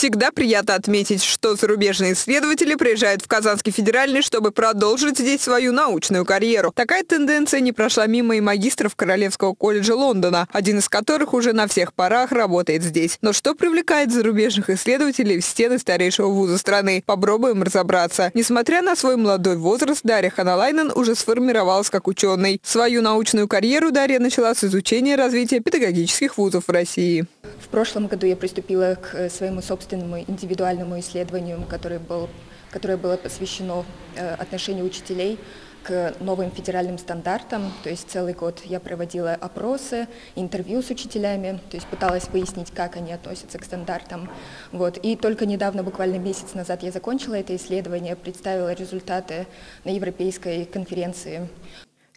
Всегда приятно отметить, что зарубежные исследователи приезжают в Казанский федеральный, чтобы продолжить здесь свою научную карьеру. Такая тенденция не прошла мимо и магистров Королевского колледжа Лондона, один из которых уже на всех парах работает здесь. Но что привлекает зарубежных исследователей в стены старейшего вуза страны? Попробуем разобраться. Несмотря на свой молодой возраст, Дарья Ханалайнен уже сформировалась как ученый. Свою научную карьеру Дарья начала с изучения развития педагогических вузов в России. В прошлом году я приступила к э, своему собственному индивидуальному исследованию, которое, был, которое было посвящено э, отношению учителей к новым федеральным стандартам. То есть целый год я проводила опросы, интервью с учителями, то есть пыталась выяснить, как они относятся к стандартам. Вот. И только недавно, буквально месяц назад, я закончила это исследование, представила результаты на Европейской конференции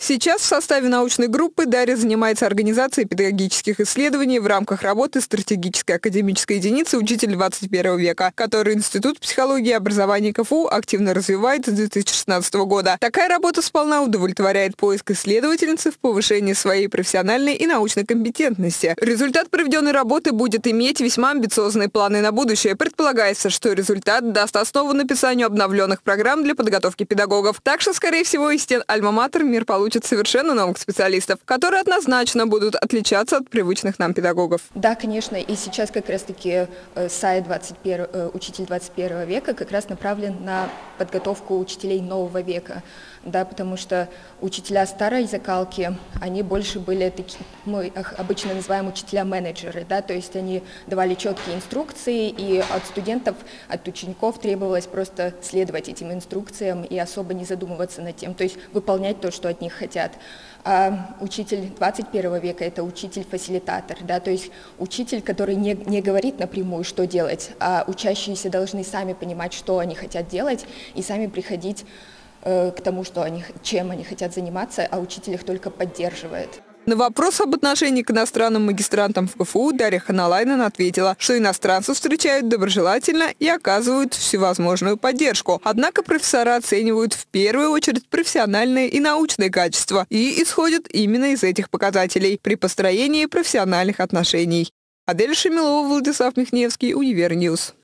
Сейчас в составе научной группы Дарья занимается организацией педагогических исследований в рамках работы стратегической академической единицы «Учитель 21 века», которую Институт психологии и образования КФУ активно развивает с 2016 года. Такая работа сполна удовлетворяет поиск исследовательницы в повышении своей профессиональной и научной компетентности. Результат проведенной работы будет иметь весьма амбициозные планы на будущее. Предполагается, что результат даст основу написанию обновленных программ для подготовки педагогов. Так что, скорее всего, из стен Альма-Матер мир получит учат совершенно новых специалистов, которые однозначно будут отличаться от привычных нам педагогов. Да, конечно, и сейчас как раз-таки э, сайт 21, э, «Учитель 21 века» как раз направлен на подготовку учителей нового века, да, потому что учителя старой закалки, они больше были такие, мы их обычно называем учителя-менеджеры, да, то есть они давали четкие инструкции, и от студентов, от учеников требовалось просто следовать этим инструкциям и особо не задумываться над тем, то есть выполнять то, что от них хотят. А учитель 21 века – это учитель-фасилитатор, да, то есть учитель, который не, не говорит напрямую, что делать, а учащиеся должны сами понимать, что они хотят делать, и сами приходить э, к тому, что они, чем они хотят заниматься, а учитель их только поддерживает. На вопрос об отношении к иностранным магистрантам в КФУ Дарья Ханалайнен ответила, что иностранцев встречают доброжелательно и оказывают всевозможную поддержку. Однако профессора оценивают в первую очередь профессиональные и научные качества и исходят именно из этих показателей при построении профессиональных отношений. Адель Шемилова, Владислав Михневский, Univer News.